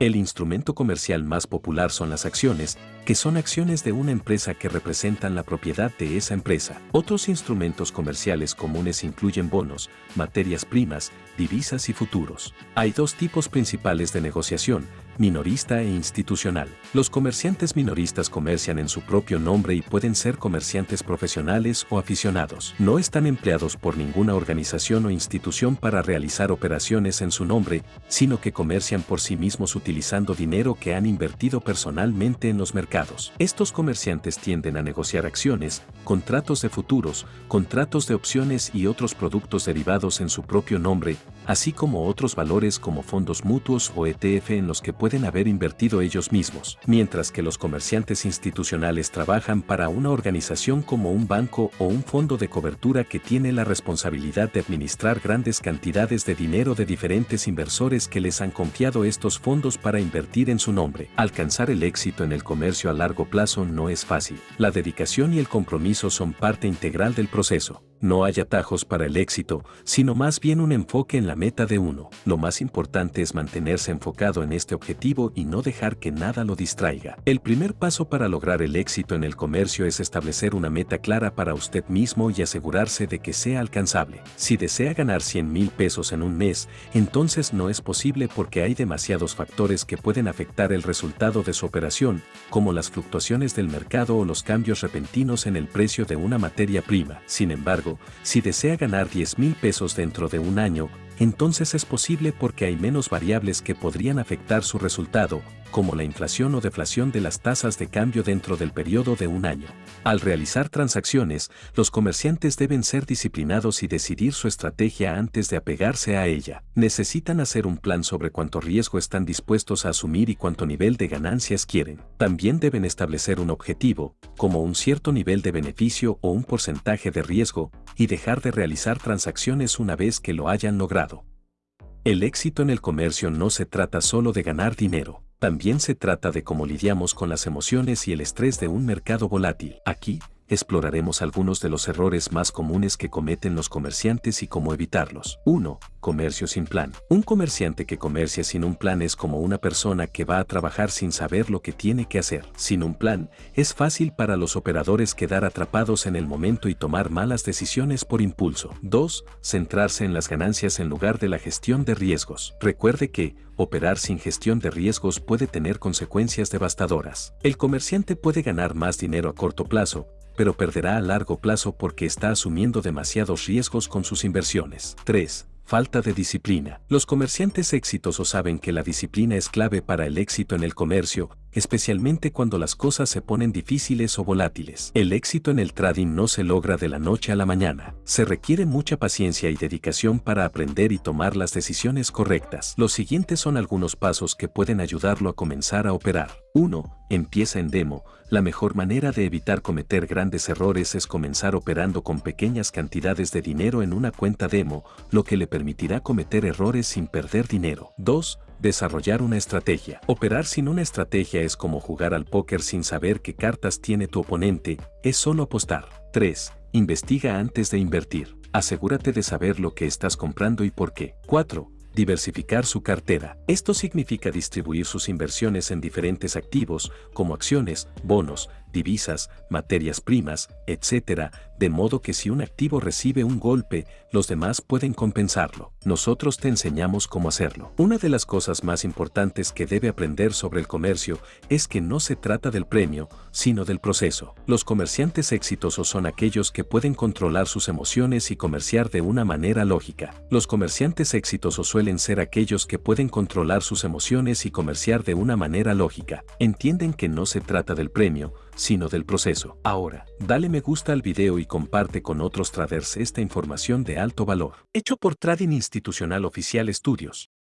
El instrumento comercial más popular son las acciones, que son acciones de una empresa que representan la propiedad de esa empresa. Otros instrumentos comerciales comunes incluyen bonos, materias primas, divisas y futuros. Hay dos tipos principales de negociación, minorista e institucional. Los comerciantes minoristas comercian en su propio nombre y pueden ser comerciantes profesionales o aficionados. No están empleados por ninguna organización o institución para realizar operaciones en su nombre, sino que comercian por sí mismos utilizando dinero que han invertido personalmente en los mercados. Estos comerciantes tienden a negociar acciones, contratos de futuros, contratos de opciones y otros productos derivados en su propio nombre, así como otros valores como fondos mutuos o ETF en los que pueden haber invertido ellos mismos, mientras que los comerciantes institucionales trabajan para una organización como un banco o un fondo de cobertura que tiene la responsabilidad de administrar grandes cantidades de dinero de diferentes inversores que les han confiado estos fondos para invertir en su nombre. Alcanzar el éxito en el comercio a largo plazo no es fácil. La dedicación y el compromiso son parte integral del proceso. No hay atajos para el éxito, sino más bien un enfoque en la meta de uno. Lo más importante es mantenerse enfocado en este objetivo y no dejar que nada lo distraiga. El primer paso para lograr el éxito en el comercio es establecer una meta clara para usted mismo y asegurarse de que sea alcanzable. Si desea ganar 100 mil pesos en un mes, entonces no es posible porque hay demasiados factores que pueden afectar el resultado de su operación, como las fluctuaciones del mercado o los cambios repentinos en el precio de una materia prima. Sin embargo, si desea ganar 10 mil pesos dentro de un año, entonces es posible porque hay menos variables que podrían afectar su resultado, como la inflación o deflación de las tasas de cambio dentro del periodo de un año. Al realizar transacciones, los comerciantes deben ser disciplinados y decidir su estrategia antes de apegarse a ella. Necesitan hacer un plan sobre cuánto riesgo están dispuestos a asumir y cuánto nivel de ganancias quieren. También deben establecer un objetivo, como un cierto nivel de beneficio o un porcentaje de riesgo, y dejar de realizar transacciones una vez que lo hayan logrado. El éxito en el comercio no se trata solo de ganar dinero. También se trata de cómo lidiamos con las emociones y el estrés de un mercado volátil. Aquí, exploraremos algunos de los errores más comunes que cometen los comerciantes y cómo evitarlos. 1. Comercio sin plan. Un comerciante que comercia sin un plan es como una persona que va a trabajar sin saber lo que tiene que hacer. Sin un plan, es fácil para los operadores quedar atrapados en el momento y tomar malas decisiones por impulso. 2. Centrarse en las ganancias en lugar de la gestión de riesgos. Recuerde que, operar sin gestión de riesgos puede tener consecuencias devastadoras. El comerciante puede ganar más dinero a corto plazo, pero perderá a largo plazo porque está asumiendo demasiados riesgos con sus inversiones. 3. Falta de disciplina. Los comerciantes exitosos saben que la disciplina es clave para el éxito en el comercio, especialmente cuando las cosas se ponen difíciles o volátiles. El éxito en el trading no se logra de la noche a la mañana. Se requiere mucha paciencia y dedicación para aprender y tomar las decisiones correctas. Los siguientes son algunos pasos que pueden ayudarlo a comenzar a operar. 1. Empieza en demo. La mejor manera de evitar cometer grandes errores es comenzar operando con pequeñas cantidades de dinero en una cuenta demo, lo que le permitirá cometer errores sin perder dinero. 2 Desarrollar una estrategia. Operar sin una estrategia es como jugar al póker sin saber qué cartas tiene tu oponente, es solo apostar. 3. Investiga antes de invertir. Asegúrate de saber lo que estás comprando y por qué. 4 diversificar su cartera. Esto significa distribuir sus inversiones en diferentes activos, como acciones, bonos, divisas, materias primas, etc., de modo que si un activo recibe un golpe, los demás pueden compensarlo. Nosotros te enseñamos cómo hacerlo. Una de las cosas más importantes que debe aprender sobre el comercio es que no se trata del premio, sino del proceso. Los comerciantes exitosos son aquellos que pueden controlar sus emociones y comerciar de una manera lógica. Los comerciantes exitosos suelen ser aquellos que pueden controlar sus emociones y comerciar de una manera lógica. Entienden que no se trata del premio, sino del proceso. Ahora, dale me gusta al video y comparte con otros traders esta información de alto valor. Hecho por Trading Institucional Oficial Estudios.